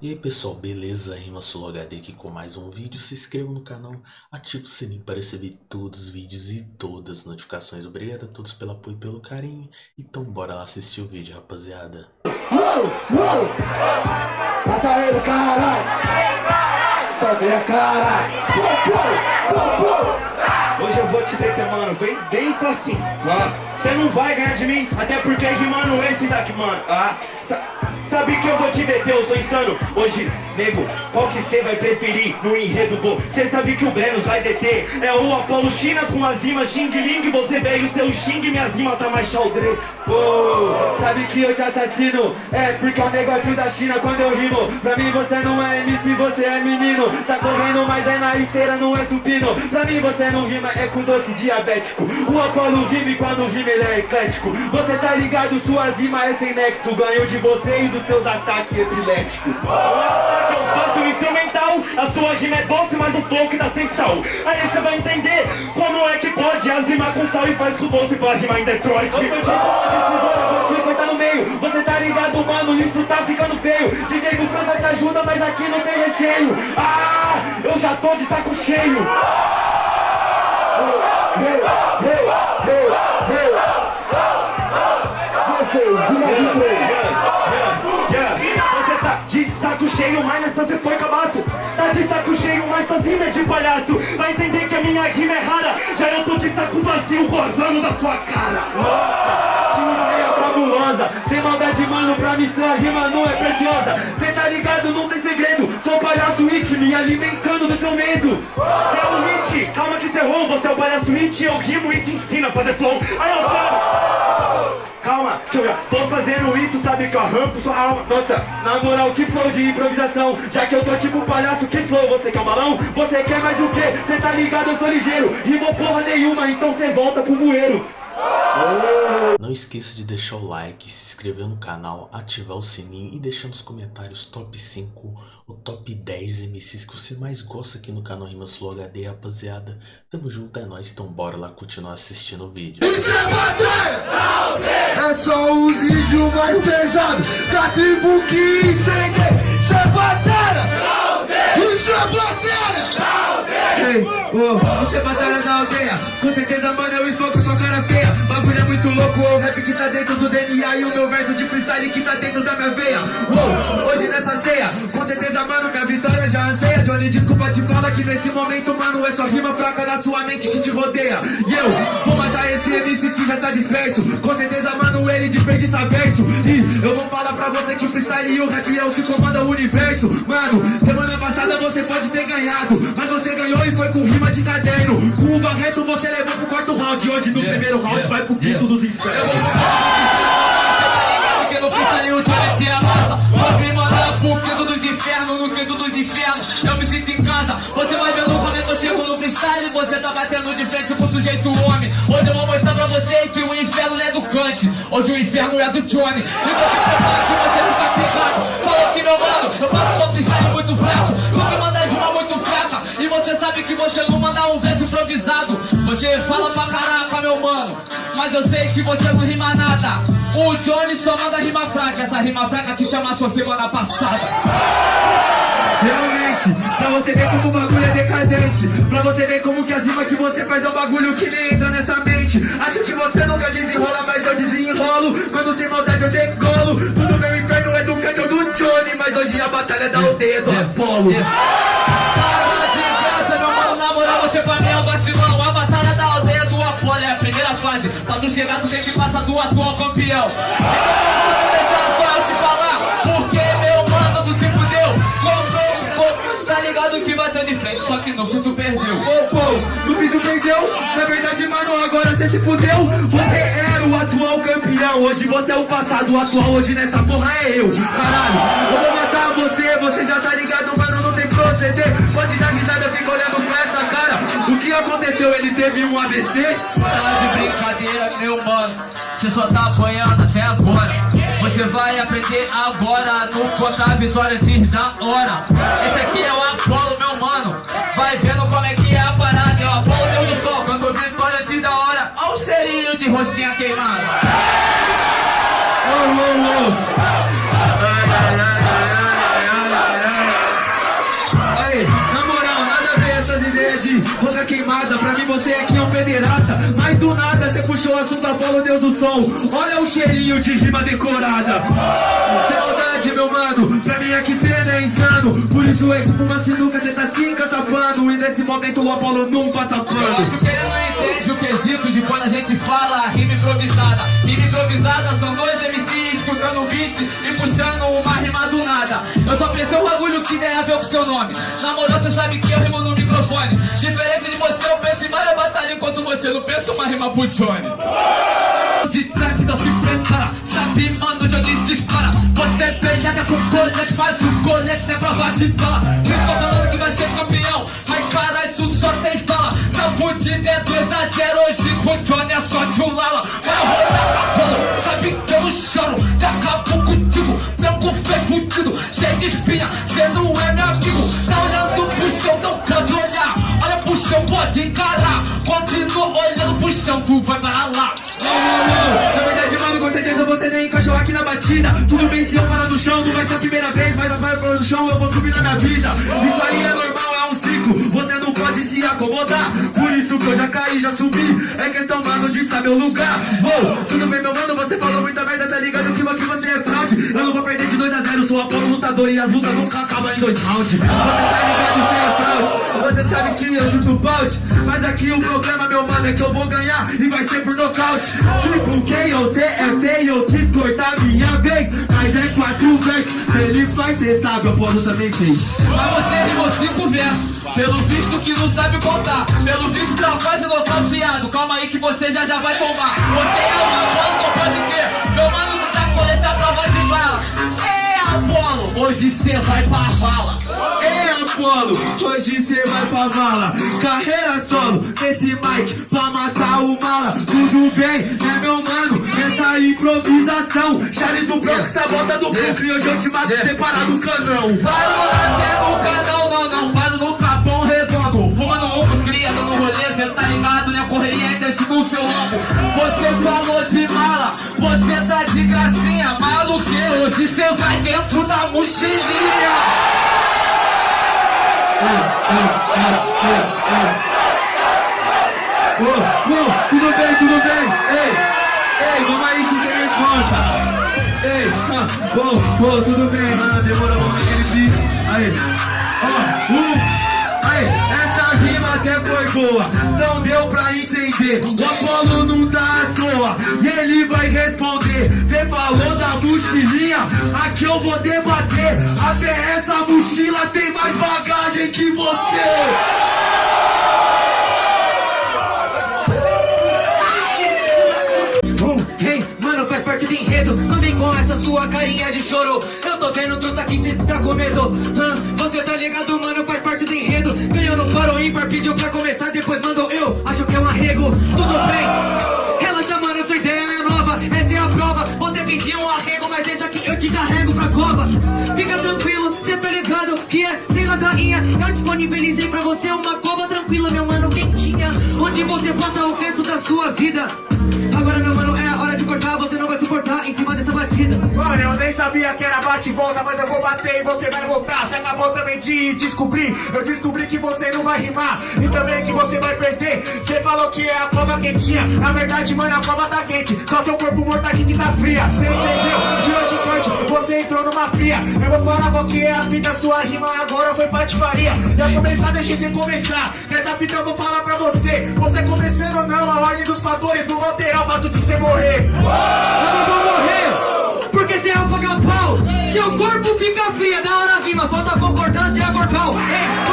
E aí pessoal, beleza? Rima Solo HD aqui com mais um vídeo. Se inscreva no canal, ative o sininho para receber todos os vídeos e todas as notificações. Obrigado a todos pelo apoio e pelo carinho. Então bora lá assistir o vídeo, rapaziada. Uou, uou. Mata ele, caralho! Sobe a cara! Hoje eu vou te meter, mano, bem dentro assim, ó. Você não vai ganhar de mim, até porque rimando esse daqui, mano, ah. Sabe que eu vou te meter, eu sou insano. Hoje, nego, qual que cê vai preferir no enredo do Cê sabe que o Brenos vai deter? É o Apolo China com as rimas Xing Ling Você veio seu Xing, minhas rimas tá mais xaldre. Oh, Sabe que eu te assassino? É porque é o negócio da China quando eu rimo. Pra mim você não é MC, você é menino. Tá correndo, mas é na esteira, não é supino. Pra mim você não rima, é com doce diabético. O Apolo rima e quando rima ele é eclético. Você tá ligado, suas rimas é sem nexo. Ganho de você e do dos seus ataques epiléticos. O ataque eu faço instrumental, a sua rima é doce, mas o flow que dá sem sal. Aí você vai entender como é que pode as rimas com sal e faz com doce pra rimar em Detroit. Eu sou de tesoura, vou te cortar no meio. Você tá ligado, mano, isso tá ficando feio. DJ do França te ajuda, mas aqui não tem recheio. Ah, eu já tô de saco cheio. Vocês, e mais um saco cheio, mas nessa você foi cabaço Tá de saco cheio, mas sozinho é de palhaço. Vai entender que a minha rima é rara. Já eu tô de saco vazio, gozando da sua cara. Nossa, que ideia fabulosa. Sem maldade, mano, pra mim sua rima não é preciosa. Cê tá ligado, não tem segredo. Sou palhaço it, me alimentando do seu medo. Cê é o hit, calma que cê errou. Você é o palhaço it, eu rimo e te ensino a fazer flow. Aí eu falo Calma, que eu já tô fazendo isso, sabe que eu arranco sua alma Nossa, na moral, que flow de improvisação Já que eu sou tipo um palhaço, que flow, você quer um balão? Você quer mais o quê? Cê tá ligado, eu sou ligeiro Rimou porra nenhuma, então cê volta pro bueiro não esqueça de deixar o like, se inscrever no canal, ativar o sininho e deixar nos comentários top 5 ou top 10 MCs que você mais gosta aqui no canal Rimas Flow HD, rapaziada. Tamo junto, é nóis, então bora lá continuar assistindo o vídeo. Vídeos mais pesados da tribo que incende. Isso é batalha! Isso é batalha! Oh, isso é batalha da aldeia. Com certeza, mano, eu esmoco sua cara feia. Bagulho é muito louco, o rap que tá dentro do DNA E o meu verso de freestyle que tá dentro da minha veia. Uou, hoje nessa ceia. Com certeza, mano, minha vitória já anseia Johnny, desculpa te falar que nesse momento, mano É só rima fraca na sua mente que te rodeia. E eu vou matar esse MC que já tá disperso. Com certeza, mano, ele desperdiça verso E eu vou falar pra você que o freestyle e o rap é o que comanda o universo. Mano, semana passada você pode ter ganhado Mas você ganhou e foi com rima de caderno. Com o Barreto você levou pro quarto round. Hoje no yeah, primeiro round yeah, vai pro quinto yeah. dos infernos No freestyle o Johnny te amassa. Vou me mandar pro quinto dos infernos No quinto dos infernos. Eu me sinto em casa. Você vai vendo como é que eu chego no freestyle. Você tá batendo de frente com o sujeito homem. Hoje eu vou mostrar pra você que o inferno não é do Kant. Hoje o inferno é do Johnny. E você ficar pegado Falou que meu mano, eu faço só freestyle muito fraco Tu me manda rima muito fraca. E você sabe que você não manda um verso improvisado. Você fala pra caraca meu mano. Mas eu sei que você não rima nada O Johnny só manda rima fraca Essa rima fraca que chama sua semana passada. Realmente, pra você ver como o bagulho é decadente Pra você ver como que as rimas que você faz é um bagulho que nem entra nessa mente. Acho que você nunca desenrola, mas eu desenrolo. Quando sem maldade eu decolo. Tudo meu inferno é do Kant ou do Johnny Mas hoje a batalha é. Da aldeia do Apolo meu mano, na moral, você pra mim é um vacilão fase Pra tu chegar, tu tem que passar do atual campeão. Então, deixar só eu te falar Porque meu mano, tu se fudeu. Comprou um pouco, tá ligado que bateu de frente Só que no fim tu perdeu. Ô, pô, no fim tu perdeu? Na verdade, mano, agora você se fudeu. Você era o atual campeão Hoje você é o passado, o atual hoje nessa porra é eu. Caralho, eu vou matar você, você já tá ligado, mano, não tem proceder. Pode dar risada, fica olhando aconteceu, ele teve um AVC? Tá de brincadeira, meu mano. Você só tá apanhando até agora. Você vai aprender agora não contar a vitória antes da hora. Esse aqui é o Apolo, meu é pederata Mas do nada você puxou o assunto Apolo, Deus do som Olha o cheirinho de rima decorada Sem maldade, meu mano Pra mim aqui cê é insano Por isso é tipo uma sinuca, cê tá se encaçapando E nesse momento o Apolo não passa Eu pano acho que ele não entende o quesito de quando a gente fala rima improvisada. Rima improvisada são dois MCs escutando o beat e puxando uma rima do nada. Eu só pensei um bagulho que tem a ver com seu nome. Na moral, você sabe que eu rimo no microfone. Diferente de você, eu penso em várias batalhas. Enquanto você não pensa uma rima pro Johnny. De trap, então se prepara Sabe, mano, de onde dispara. Você peleia com colete Mas o colete não é prova de bala Ficou falando que vai ser campeão. Ai, caralho, isso só tem fala. Tá fudido, é 2 a 0 Hoje com o Johnny é só de um lala Vai rodar pra bola. Sabe que eu não choro. Que acabo contigo. Cu foi fudido. Cheio de espinha. Cê não é meu amigo. Tá olhando pro chão, não pode olhar Olha pro chão, pode encarar. Continua olhando pro chão Tu vai para lá. Na verdade, mano, com certeza você nem encaixou aqui na batida. Tudo bem se eu parar no chão, não vai ser a primeira vez Mas vai parar no chão, eu vou subir na minha vida. Aí é normal, é um ciclo. Você não pode se acomodar. Por isso que eu já caí, já subi. É questão, mano, de saber o lugar. Vou, tudo bem, meu mano, você falou muita merda Tá ligado que aqui você é fraude? Eu não vou perder de 2 a 0 Sou Apolo lutador e as lutas nunca acabam em dois rounds. Você tá ligado, você é Você sabe que eu chuto balde Mas aqui o problema, meu mano, é que eu vou ganhar E vai ser por nocaute. Tipo, quem você é feio Eu quis cortar minha vez Mas é quatro vezes. Se ele faz, cê sabe, eu posso também fez Mas você rimou cinco versos Pelo visto que não sabe contar. Pelo visto tá quase nocauteado Calma aí que você já já vai tomar. Você é o Apolo, não pode crer. Meu mano que tá colete a prova de bala. É Apolo, hoje cê vai pra vala. Ei Hoje cê vai pra vala. Carreira solo, nesse mic Pra matar o mala. Tudo bem, né meu mano? Nessa improvisação. Charles do Bronx, sabota do Brooklyn E hoje eu te mato separado do canão. Para o lateral no canal, não, não Faz no capão redondo. Fumando humus, cria no rolê Cê tá ligado, né? Correria ainda no seu lombo Você falou de mala Você tá de gracinha. Maluqueiro, hoje cê vai dentro da mochilinha Ô, ô, tudo bem, tudo bem? Ei, ei, vamos aí que tem resposta Ei, ah, bom, tudo bem Mano, demorou, vamos naquele beat Aí, ó, um Aí, rima até foi boa Não deu pra entender. O Apolo não tá à toa. E ele vai responder. Cê falou da mochilinha? Aqui eu vou debater. Até essa mochila tem mais bagagem que você do enredo Não vem com essa sua carinha de choro. Eu tô vendo truta que cê tá com medo? Você tá ligado, mano, faz parte do enredo. Ganhou no faro ímpar, pediu pra começar Depois mandou. Eu, acho que é um arrego. Tudo bem, relaxa, mano, sua ideia é nova. Essa é a prova, você pediu um arrego Mas deixa que eu te carrego pra cova. Fica tranquilo, cê tá ligado que é sem ladainha. Eu disponibilizei pra você uma cova tranquila, meu mano, quentinha Onde você passa o resto da sua vida? Agora, meu Você não vai suportar em cima dessa batida Mano, eu nem sabia que era bate e volta, mas eu vou bater e você vai voltar. Você acabou também de descobrir. Eu descobri que você não vai rimar e também que você vai perder. Você falou que é a cova quentinha. Na verdade, mano, a cova tá quente. Só seu corpo morto aqui que tá fria. Você entendeu? Você entrou numa fria. Eu vou falar qual que é a fita, sua rima agora foi patifaria. Já começar, deixa você começar. Nessa fita eu vou falar pra você. Você começando ou não, a ordem dos fatores não vão alterar o fato de você morrer. Eu não vou morrer, porque você é um paga-pau. Seu corpo fica fria, da hora rima, falta concordância é corpal. Ei,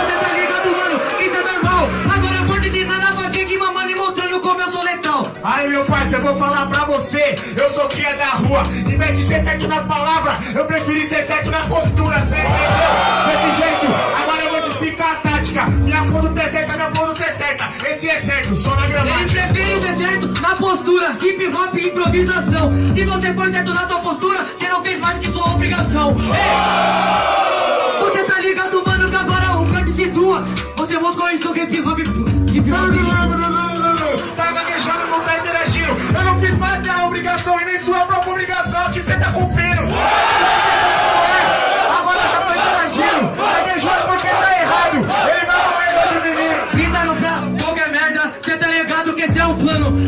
Aí meu parceiro, eu vou falar pra você Eu sou cria da rua Em vez de ser certo nas palavras Eu preferi ser certo na postura Cê entendeu? Desse jeito Agora eu vou te explicar a tática Minha fundo tá certa, minha fundo tá certa Esse é certo, só na Ele gramática prefere ser certo na postura, hip hop e improvisação. Se você for certo na sua postura, você não fez mais que sua obrigação. Ei! Você tá ligado, mano, que agora o Front situa. Você mostrou isso hip hop. Hip hop. Tá Eu não fiz mais minha obrigação E nem sua própria obrigação Que cê tá cumprindo É, Agora já tô interagindo Gaguejando porque tá errado Ele vai morrer hoje, menino Gritaram pra qualquer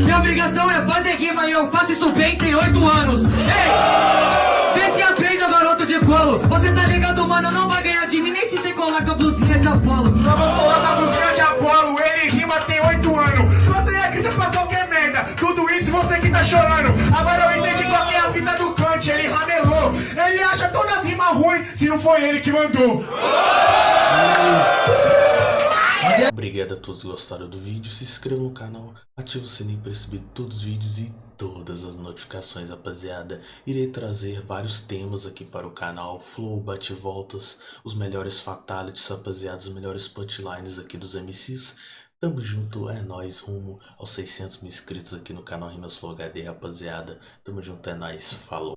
minha obrigação é fazer rima e eu faço isso bem, tem oito anos. Ei! Vê se aprenda, garoto de colo. Você tá ligado, mano, não vai ganhar de mim, nem se você colar com a blusinha de Apolo. Vamos colocar chorando. Agora eu entendi qual é a fita do Kant, ele ramelou. Ele acha todas as rimas ruins se não foi ele que mandou. Obrigado a todos que gostaram do vídeo, se inscreva no canal, ative o sininho para receber todos os vídeos e todas as notificações, rapaziada. Irei trazer vários temas aqui para o canal, flow, bate-voltas, os melhores fatalities, rapaziada, os melhores punchlines aqui dos MCs. Tamo junto, é nóis, rumo aos 600 mil inscritos aqui no canal Rimas Flow HD, rapaziada. Tamo junto, é nóis, falou.